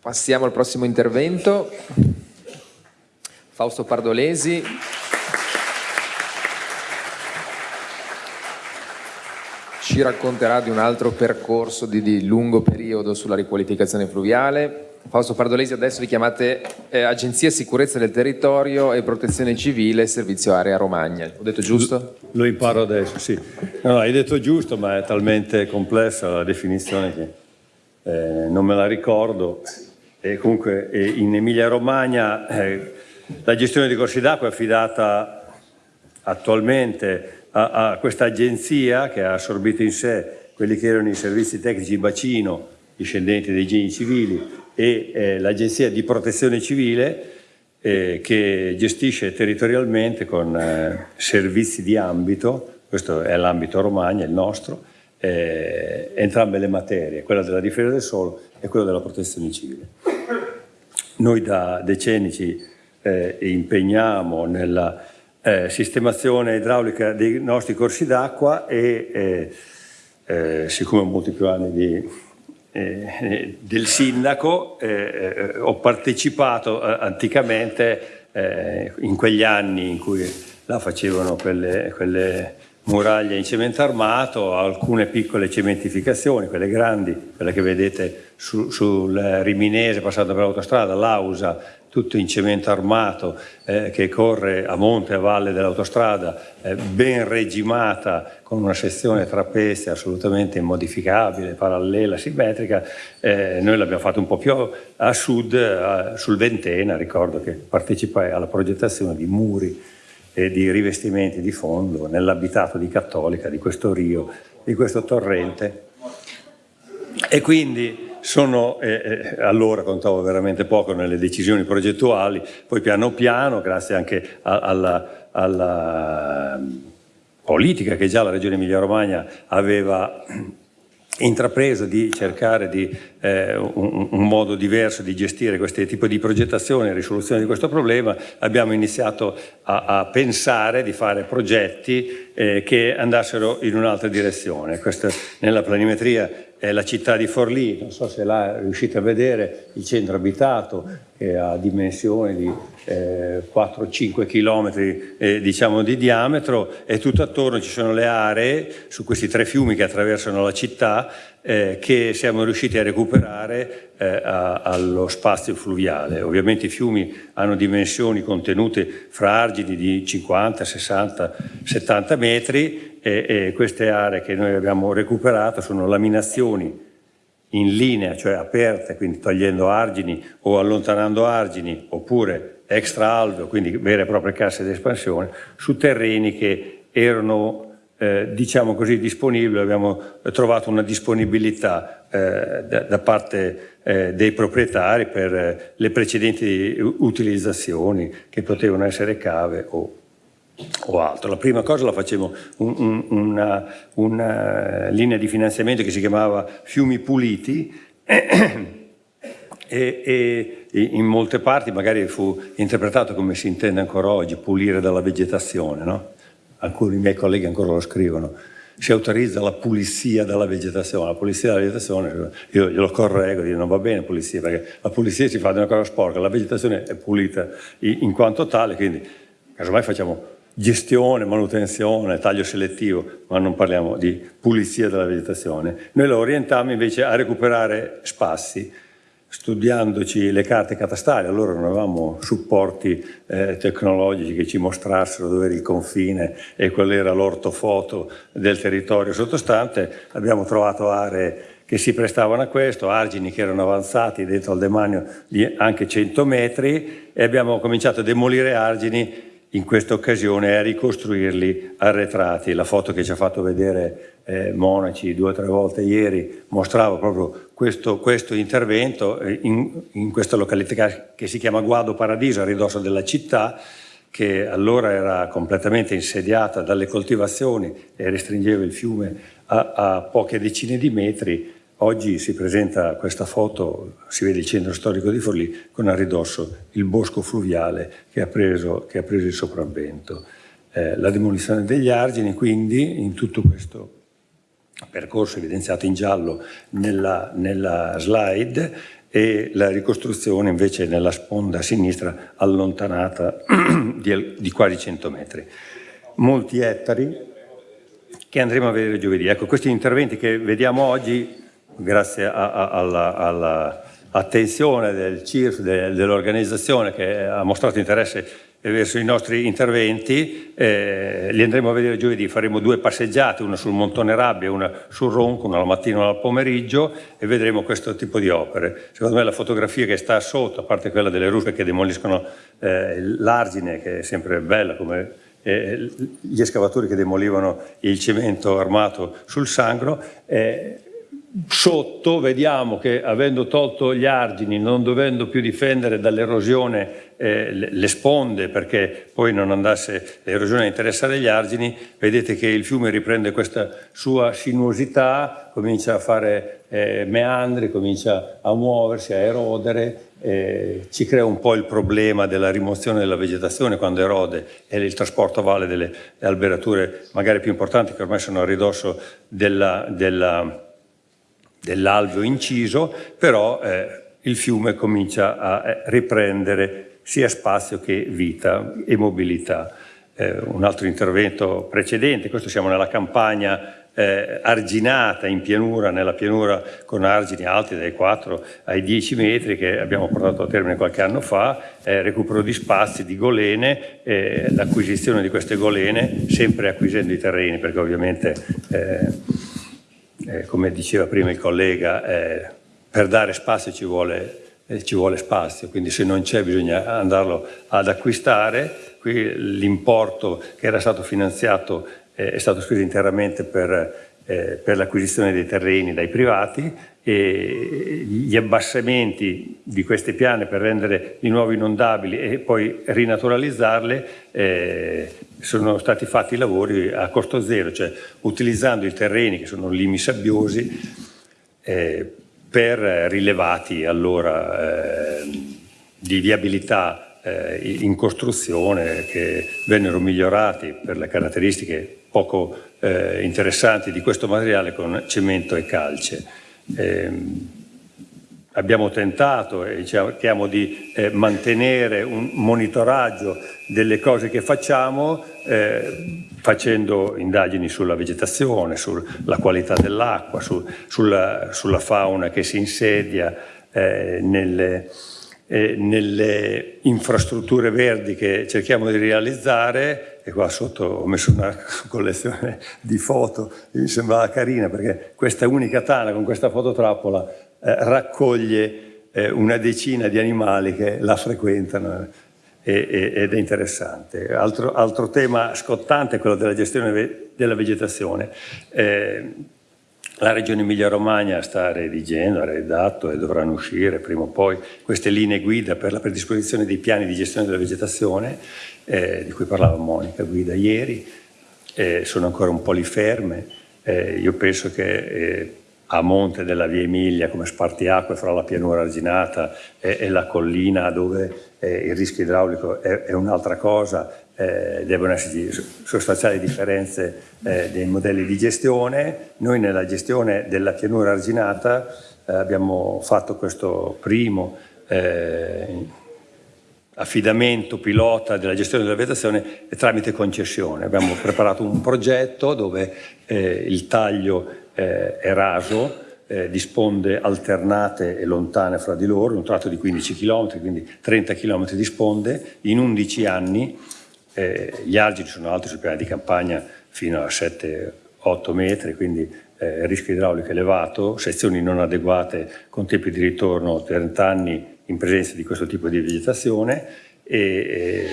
Passiamo al prossimo intervento. Fausto Pardolesi. Ci racconterà di un altro percorso di, di lungo periodo sulla riqualificazione fluviale. Fausto Pardolesi, adesso vi chiamate eh, Agenzia Sicurezza del Territorio e Protezione Civile Servizio Area Romagna. Ho detto giusto? Lo imparo adesso, sì. No, hai detto giusto, ma è talmente complessa la definizione che eh, non me la ricordo. E comunque in Emilia Romagna eh, la gestione dei corsi d'acqua è affidata attualmente a, a questa agenzia che ha assorbito in sé quelli che erano i servizi tecnici bacino discendenti dei geni civili e eh, l'Agenzia di Protezione Civile eh, che gestisce territorialmente con eh, servizi di ambito, questo è l'ambito Romagna, il nostro, eh, entrambe le materie, quella della difesa del suolo e quella della protezione civile. Noi da decenni ci eh, impegniamo nella eh, sistemazione idraulica dei nostri corsi d'acqua e siccome ho molti più anni di eh, del sindaco, eh, eh, ho partecipato eh, anticamente eh, in quegli anni in cui là facevano quelle, quelle muraglie in cemento armato, alcune piccole cementificazioni, quelle grandi, quelle che vedete su, sul Riminese passando per l'autostrada, l'Ausa, tutto in cemento armato eh, che corre a monte e a valle dell'autostrada, eh, ben regimata con una sezione trapezia assolutamente immodificabile, parallela, simmetrica, eh, noi l'abbiamo fatto un po' più a sud, a, sul Ventena, ricordo che partecipai alla progettazione di muri e di rivestimenti di fondo nell'abitato di Cattolica, di questo rio, di questo torrente. E quindi sono, eh, eh, allora contavo veramente poco nelle decisioni progettuali, poi piano piano, grazie anche a, alla, alla politica che già la Regione Emilia-Romagna aveva intrapreso di cercare di, eh, un, un, modo diverso di gestire questo tipo di progettazione e risoluzione di questo problema, abbiamo iniziato a, a pensare di fare progetti eh, che andassero in un'altra direzione. Questa, nella planimetria è la città di Forlì, non so se là riuscite a vedere il centro abitato che ha dimensioni di eh, 4-5 km eh, diciamo di diametro e tutto attorno ci sono le aree su questi tre fiumi che attraversano la città eh, che siamo riusciti a recuperare eh, a, allo spazio fluviale. Ovviamente i fiumi hanno dimensioni contenute fra argini di 50, 60, 70 metri e, e queste aree che noi abbiamo recuperato sono laminazioni in linea, cioè aperte, quindi togliendo argini o allontanando argini, oppure extra alveo, quindi vere e proprie casse di espansione, su terreni che erano eh, diciamo così disponibili, abbiamo trovato una disponibilità eh, da, da, parte eh, dei proprietari per eh, le precedenti utilizzazioni che potevano essere cave o o altro. La prima cosa la facevo un, un, una, una, linea di finanziamento che si chiamava Fiumi Puliti e, e, in molte parti magari fu interpretato come si intende ancora oggi, pulire dalla vegetazione. No? Alcuni miei colleghi ancora lo scrivono. Si autorizza la pulizia dalla vegetazione. La pulizia dalla vegetazione, io glielo correggo, dico non va bene pulizia, perché la pulizia si fa di una cosa sporca, la vegetazione è pulita in, quanto tale, quindi casomai facciamo gestione, manutenzione, taglio selettivo, ma non parliamo di pulizia della vegetazione. Noi lo orientiamo invece a recuperare spazi, studiandoci le carte catastali, allora non avevamo supporti eh, tecnologici che ci mostrassero dove era il confine e qual era l'ortofoto del territorio sottostante, abbiamo trovato aree che si prestavano a questo, argini che erano avanzati dentro al demanio di anche 100 metri e abbiamo cominciato a demolire argini in questa occasione a ricostruirli arretrati. La foto che ci ha fatto vedere eh, Monaci due o tre volte ieri mostrava proprio questo, questo intervento eh, in, in, questa località che si chiama Guado Paradiso, a ridosso della città, che allora era completamente insediata dalle coltivazioni e restringeva il fiume a, a poche decine di metri, Oggi si presenta questa foto, si vede il centro storico di Forlì, con a ridosso il bosco fluviale che ha preso, che ha preso il sopravvento. Eh, la demolizione degli argini, quindi, in tutto questo percorso evidenziato in giallo nella, nella slide, e la ricostruzione invece nella sponda sinistra allontanata di, di quasi 100 metri. Molti ettari che andremo a vedere giovedì. Ecco, questi interventi che vediamo oggi, grazie all'attenzione del CIRF, de, dell'organizzazione che ha mostrato interesse verso i nostri interventi, eh, li andremo a vedere giovedì, faremo due passeggiate, una sul Montone Rabbia e una sul Ronco, una al mattino e una al pomeriggio e vedremo questo tipo di opere. Secondo me la fotografia che sta sotto, a parte quella delle ruspe che demoliscono eh, l'argine, che è sempre bella come eh, gli escavatori che demolivano il cemento armato sul Sangro, eh, sotto vediamo che avendo tolto gli argini, non dovendo più difendere dall'erosione eh, le sponde perché poi non andasse l'erosione a interessare gli argini, vedete che il fiume riprende questa sua sinuosità, comincia a fare eh, meandri, comincia a muoversi, a erodere, eh, ci crea un po' il problema della rimozione della vegetazione quando erode e il trasporto a valle delle alberature magari più importanti che ormai sono a ridosso dell'alveo dell inciso, però eh, il fiume comincia a eh, riprendere sia spazio che vita e mobilità. Eh, un altro intervento precedente, questo siamo nella campagna eh, arginata in pianura, nella pianura con argini alti dai 4 ai 10 metri che abbiamo portato a termine qualche anno fa, eh, recupero di spazi, di golene, eh, l'acquisizione di queste golene, sempre acquisendo i terreni perché ovviamente, eh, eh, come diceva prima il collega, per dare spazio ci vuole eh, ci vuole spazio, quindi se non c'è bisogna andarlo ad acquistare. Qui l'importo che era stato finanziato eh, è stato speso interamente per, eh, per l'acquisizione dei terreni dai privati e gli abbassamenti di queste piane per rendere di nuovo inondabili e poi rinaturalizzarle eh, sono stati fatti i lavori a costo zero, cioè utilizzando i terreni che sono limi sabbiosi eh, per rilevati allora eh, di viabilità eh, in costruzione che vennero migliorati per le caratteristiche poco eh, interessanti di questo materiale con cemento e calce. Abbiamo tentato e cerchiamo di eh, mantenere un monitoraggio delle cose che facciamo eh, facendo indagini sulla vegetazione, sulla qualità dell'acqua, su, sulla, sulla, fauna che si insedia eh, nelle, eh, nelle, infrastrutture verdi che cerchiamo di realizzare. E qua sotto ho messo una collezione di foto mi sembrava carina perché questa unica tana con questa fototrappola raccoglie eh, una decina di animali che la frequentano eh, ed è interessante. Altro, altro, tema scottante è quello della gestione della vegetazione. Eh, la Regione Emilia-Romagna sta redigendo, ha redatto e dovranno uscire prima o poi queste linee guida per la predisposizione dei piani di gestione della vegetazione, eh, di cui parlava Monica Guida ieri, eh, sono ancora un po' lì ferme. Eh, io penso che eh, a monte della via Emilia come spartiacque fra la pianura arginata e, e la collina dove eh, il rischio idraulico è, è un'altra cosa, eh, devono esserci sostanziali differenze eh, dei modelli di gestione. Noi nella gestione della pianura arginata eh, abbiamo fatto questo primo eh, affidamento pilota della gestione della vegetazione tramite concessione. Abbiamo preparato un progetto dove eh, il taglio eh, è raso, eh, di sponde alternate e lontane fra di loro, un tratto di 15 km, quindi 30 km di sponde, in 11 anni eh, gli argini sono alti sul piano di campagna fino a 7-8 metri, quindi eh, rischio idraulico elevato, sezioni non adeguate con tempi di ritorno 30 anni in presenza di questo tipo di vegetazione e, e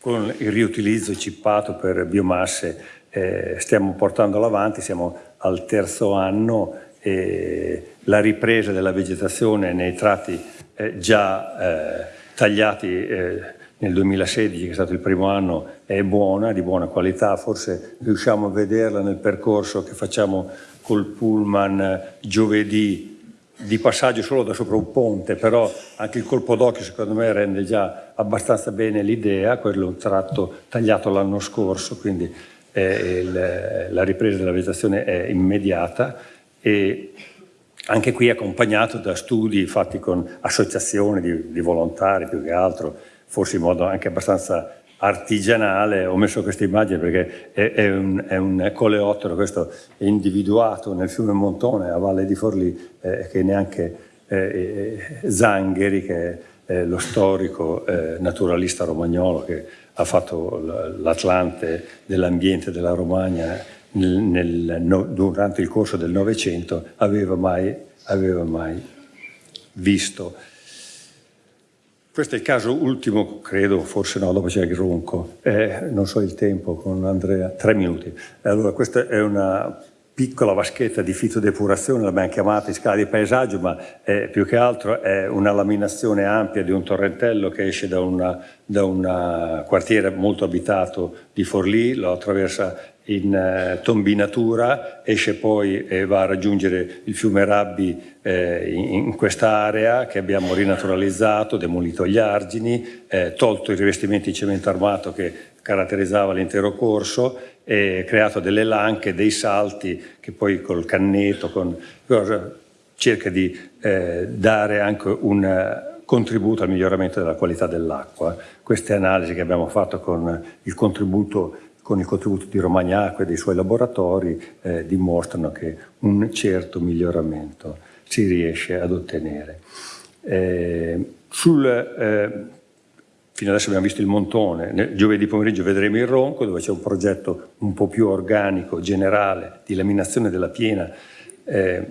con il riutilizzo cippato per biomasse eh, stiamo portandolo avanti, siamo al terzo anno e la ripresa della vegetazione nei tratti eh, già eh, tagliati eh, nel 2016, che è stato il primo anno, è buona, di buona qualità, forse riusciamo a vederla nel percorso che facciamo col pullman giovedì di passaggio solo da sopra un ponte, però anche il colpo d'occhio secondo me rende già abbastanza bene l'idea, quello è un tratto tagliato l'anno scorso, quindi eh, il, la ripresa della vegetazione è immediata e anche qui accompagnato da studi fatti con associazioni di, di volontari più che altro, forse in modo anche abbastanza artigianale, ho messo questa immagine perché è, è, un, è, un, coleottero, questo individuato nel fiume Montone a Valle di Forlì, eh, che neanche eh, Zangheri, che è lo storico eh, naturalista romagnolo che ha fatto l'Atlante dell'ambiente della Romagna nel, nel, no, durante il corso del Novecento, aveva mai, aveva mai visto. Questo è il caso ultimo, credo, forse no, dopo c'è il ronco, eh, non so il tempo con Andrea, tre minuti. Allora, questa è una piccola vaschetta di fitodepurazione, l'abbiamo chiamata in scala di paesaggio, ma è, più che altro è una laminazione ampia di un torrentello che esce da un quartiere molto abitato di Forlì, lo attraversa in eh, tombinatura, esce poi e va a raggiungere il fiume Rabbi eh, in, in quest'area che abbiamo rinaturalizzato, demolito gli argini, eh, tolto i rivestimenti di cemento armato che caratterizzava l'intero corso creato delle lanche, dei salti che poi col canneto con, cerca di eh, dare anche un contributo al miglioramento della qualità dell'acqua. Queste analisi che abbiamo fatto con il contributo con il contributo di Romagnaco e dei suoi laboratori eh, dimostrano che un certo miglioramento si riesce ad ottenere. Eh, sul, eh, fino adesso abbiamo visto il montone, giovedì pomeriggio vedremo il ronco dove c'è un progetto un po' più organico, generale, di laminazione della piena eh,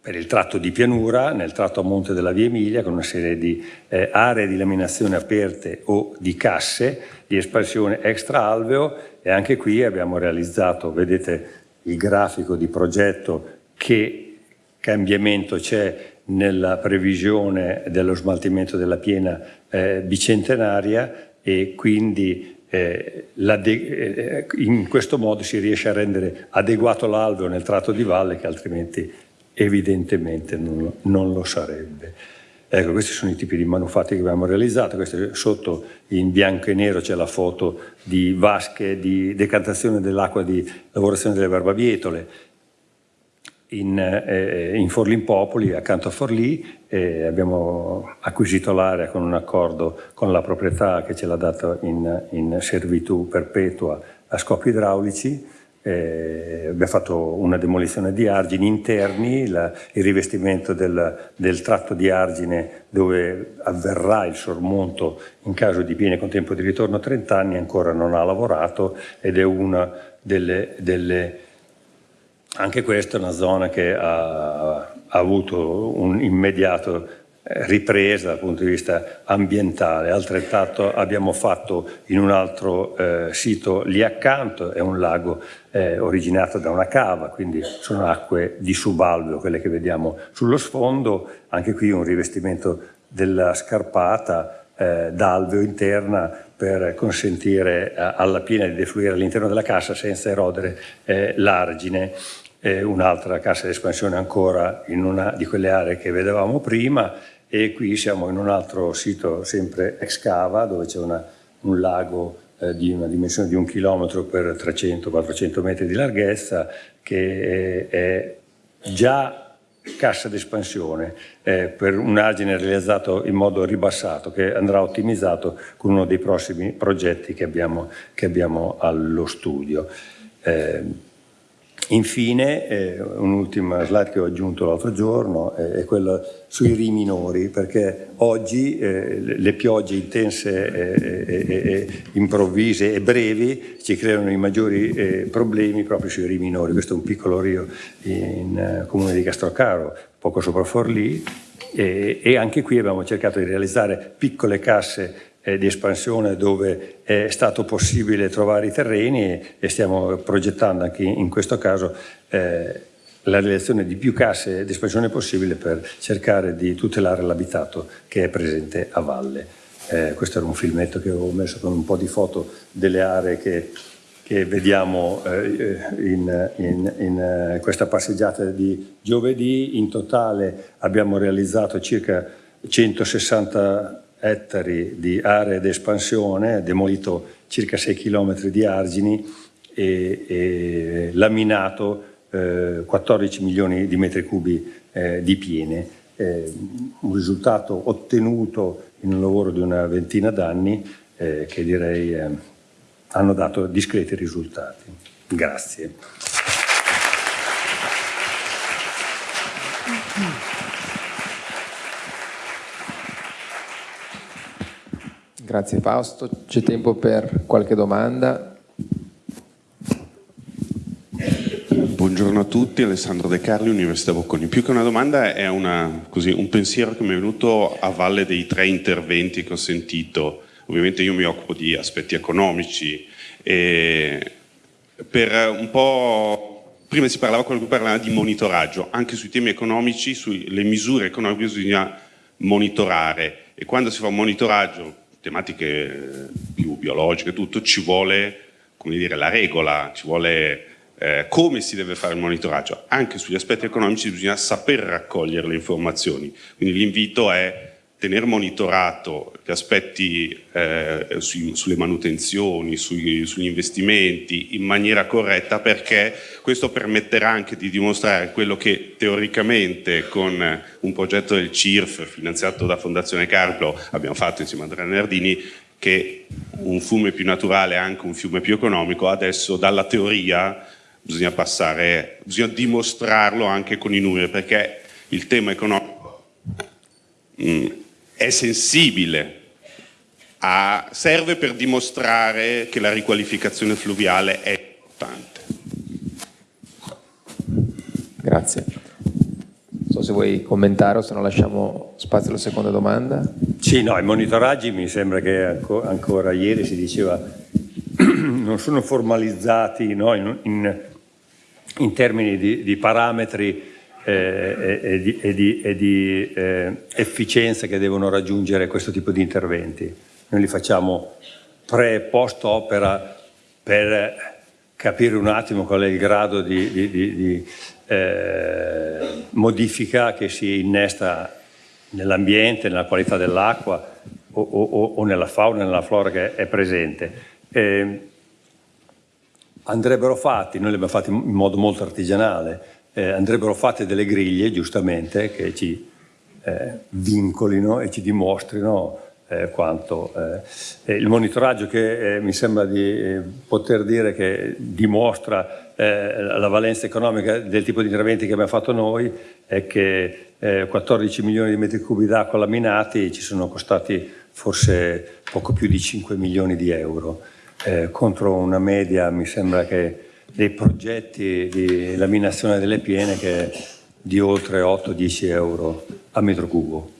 per il tratto di pianura, nel tratto a monte della Via Emilia, con una serie di eh, aree di laminazione aperte o di casse di espansione extra alveo e anche qui abbiamo realizzato, vedete il grafico di progetto, che cambiamento c'è nella previsione dello smaltimento della piena eh, bicentenaria e quindi eh, eh in questo modo si riesce a rendere adeguato l'alveo nel tratto di valle che altrimenti evidentemente non, non lo sarebbe. Ecco, questi sono i tipi di manufatti che abbiamo realizzato, Questo, sotto in bianco e nero c'è la foto di vasche di decantazione dell'acqua di lavorazione delle barbabietole, in, eh, in Forlimpopoli, accanto a Forlì, eh, abbiamo acquisito l'area con un accordo con la proprietà che ce l'ha data in, in servitù perpetua a scopi idraulici, eh, abbiamo fatto una demolizione di argini interni, la, il rivestimento del, del, tratto di argine dove avverrà il sormonto in caso di piene con tempo di ritorno a 30 anni ancora non ha lavorato ed è una delle, delle anche questa è una zona che ha, ha avuto un immediato ripresa dal punto di vista ambientale, altrettanto abbiamo fatto in un altro eh, sito lì accanto, è un lago eh, originato da una cava, quindi sono acque di subalveo, quelle che vediamo sullo sfondo, anche qui un rivestimento della scarpata eh, d'alveo interna per consentire eh, alla piena di defluire all'interno della cassa senza erodere eh, l'argine. Un'altra cassa di espansione ancora in una di quelle aree che vedevamo prima e qui siamo in un altro sito sempre ex cava dove c'è un lago eh, di una dimensione di un chilometro per 300-400 metri di larghezza che è già cassa d'espansione eh, per un argine realizzato in modo ribassato che andrà ottimizzato con uno dei prossimi progetti che abbiamo, che abbiamo allo studio. Eh, Infine, eh, un'ultima slide che ho aggiunto l'altro giorno eh, è quella sui ri minori, perché oggi eh, le piogge intense, e improvvise e brevi ci creano i maggiori eh, problemi proprio sui ri minori. Questo è un piccolo rio in eh, comune di Castrocaro, poco sopra Forlì, e anche qui abbiamo cercato di realizzare piccole casse eh, di espansione dove è stato possibile trovare i terreni e, e stiamo progettando anche in, questo caso eh, la realizzazione di più casse di espansione possibile per cercare di tutelare l'abitato che è presente a valle. Eh, questo era un filmetto che ho messo con un po' di foto delle aree che, che vediamo eh, in, in, in eh, questa passeggiata di giovedì. In totale abbiamo realizzato circa 160 ettari di aree d'espansione, demolito circa 6 km di argini e, e laminato eh, 14 milioni di metri cubi eh, di piene, eh, un risultato ottenuto in un lavoro di una ventina d'anni eh, che direi eh, hanno dato discreti risultati. Grazie. Grazie Fausto, c'è tempo per qualche domanda. Buongiorno a tutti, Alessandro De Carli, Università Bocconi. Più che una domanda è una, così, un pensiero che mi è venuto a valle dei tre interventi che ho sentito. Ovviamente io mi occupo di aspetti economici e per un po' prima si parlava, parlava di monitoraggio, anche sui temi economici, sulle misure economiche bisogna monitorare e quando si fa un monitoraggio, tematiche più biologiche, tutto, ci vuole come dire, la regola, ci vuole eh, come si deve fare il monitoraggio. Anche sugli aspetti economici bisogna saper raccogliere le informazioni, quindi l'invito è tenere monitorato gli aspetti eh, sui, sulle manutenzioni, sui, sugli investimenti in maniera corretta perché questo permetterà anche di dimostrare quello che teoricamente con un progetto del CIRF finanziato da Fondazione Carlo abbiamo fatto insieme a Andrea Nardini che un fiume più naturale è anche un fiume più economico, adesso dalla teoria bisogna passare, bisogna dimostrarlo anche con i numeri, perché il tema economico mm, è sensibile, a, serve per dimostrare che la riqualificazione fluviale è importante. Grazie. Non so se vuoi commentare o se no lasciamo spazio alla seconda domanda. Sì, no, i monitoraggi mi sembra che ancora, ancora ieri si diceva non sono formalizzati no, in, in in termini di, di parametri eh, e, di, e di, e di eh, efficienza che devono raggiungere questo tipo di interventi. Noi li facciamo pre e post opera per capire un attimo qual è il grado di, di eh, modifica che si innesta nell'ambiente, nella qualità dell'acqua o, o, o, nella fauna nella flora che è presente. Eh, andrebbero fatti, noi li abbiamo fatti in modo molto artigianale, eh, andrebbero fatte delle griglie giustamente che ci eh, vincolino e ci dimostrino eh, quanto eh, il monitoraggio che eh, mi sembra di eh, poter dire che dimostra la valenza economica del tipo di interventi che abbiamo fatto noi è che 14 milioni di metri cubi d'acqua laminati ci sono costati forse poco più di 5 milioni di euro. Contro una media, mi sembra che dei progetti di laminazione delle piene che di oltre 8-10 euro a metro cubo.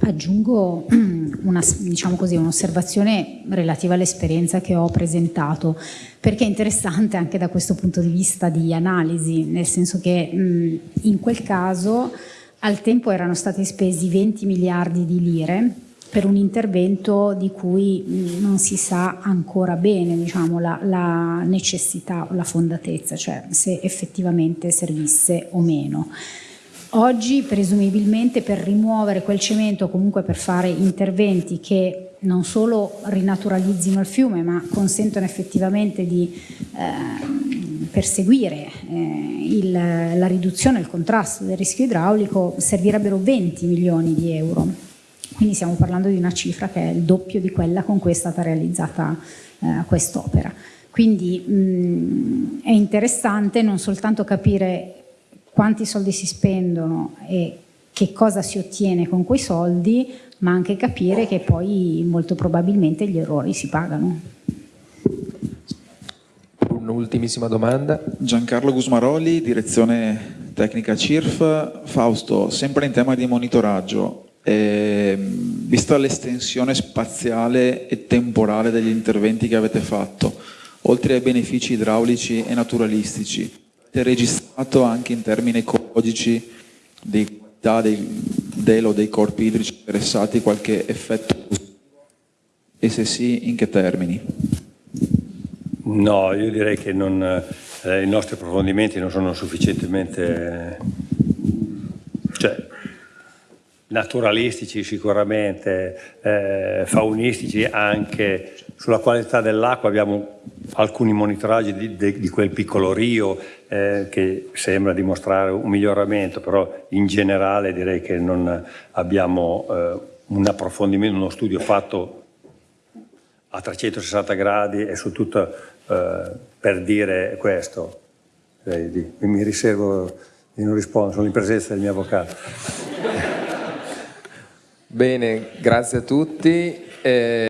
Aggiungo diciamo un'osservazione diciamo relativa all'esperienza che ho presentato, perché è interessante anche da questo punto di vista di analisi, nel senso che in quel caso al tempo erano stati spesi 20 miliardi di lire per un intervento di cui non si sa ancora bene diciamo, la, la necessità o la fondatezza, cioè se effettivamente servisse o meno. Oggi presumibilmente per rimuovere quel cemento comunque per fare interventi che non solo rinaturalizzino il fiume ma consentono effettivamente di eh, perseguire eh, il, la riduzione e il contrasto del rischio idraulico servirebbero 20 milioni di euro quindi stiamo parlando di una cifra che è il doppio di quella con cui è stata realizzata eh, quest'opera. Quindi mh, è interessante non soltanto capire quanti soldi si spendono e che cosa si ottiene con quei soldi, ma anche capire che poi molto probabilmente gli errori si pagano. Un'ultimissima domanda. Giancarlo Gusmaroli, direzione tecnica CIRF. Fausto, sempre in tema di monitoraggio, eh, vista l'estensione spaziale e temporale degli interventi che avete fatto, oltre ai benefici idraulici e naturalistici, avete registrato anche in termini ecologici di qualità dei, del o dei corpi idrici interessati qualche effetto e se sì in che termini? No, io direi che non, eh, i nostri approfondimenti non sono sufficientemente... Naturalistici sicuramente, eh, faunistici anche, sulla qualità dell'acqua abbiamo alcuni monitoraggi di, di, di quel piccolo rio eh, che sembra dimostrare un miglioramento, però in generale direi che non abbiamo eh, un approfondimento, uno studio fatto a 360 gradi e su tutto eh, per dire questo. Mi riservo di non rispondere, sono in presenza del mio avvocato. Bene, grazie a tutti. Eh...